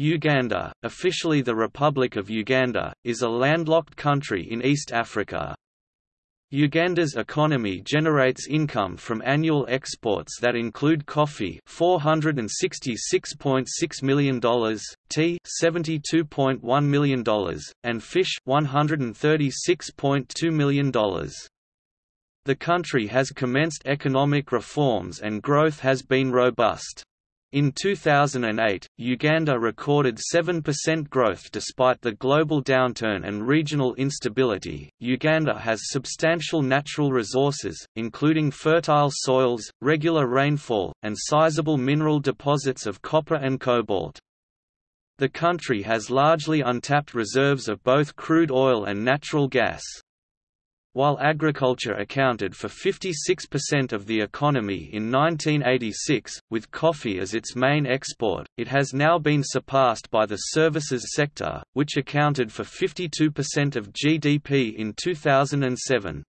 Uganda, officially the Republic of Uganda, is a landlocked country in East Africa. Uganda's economy generates income from annual exports that include coffee $466.6 million, tea $72.1 million, and fish $136.2 million. The country has commenced economic reforms and growth has been robust. In 2008, Uganda recorded 7% growth despite the global downturn and regional instability. Uganda has substantial natural resources, including fertile soils, regular rainfall, and sizable mineral deposits of copper and cobalt. The country has largely untapped reserves of both crude oil and natural gas. While agriculture accounted for 56% of the economy in 1986, with coffee as its main export, it has now been surpassed by the services sector, which accounted for 52% of GDP in 2007.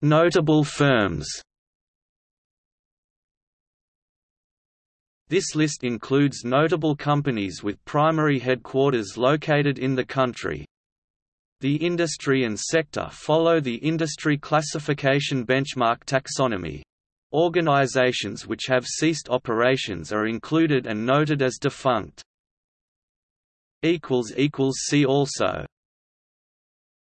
Notable firms This list includes notable companies with primary headquarters located in the country. The industry and sector follow the industry classification benchmark taxonomy. Organizations which have ceased operations are included and noted as defunct. See also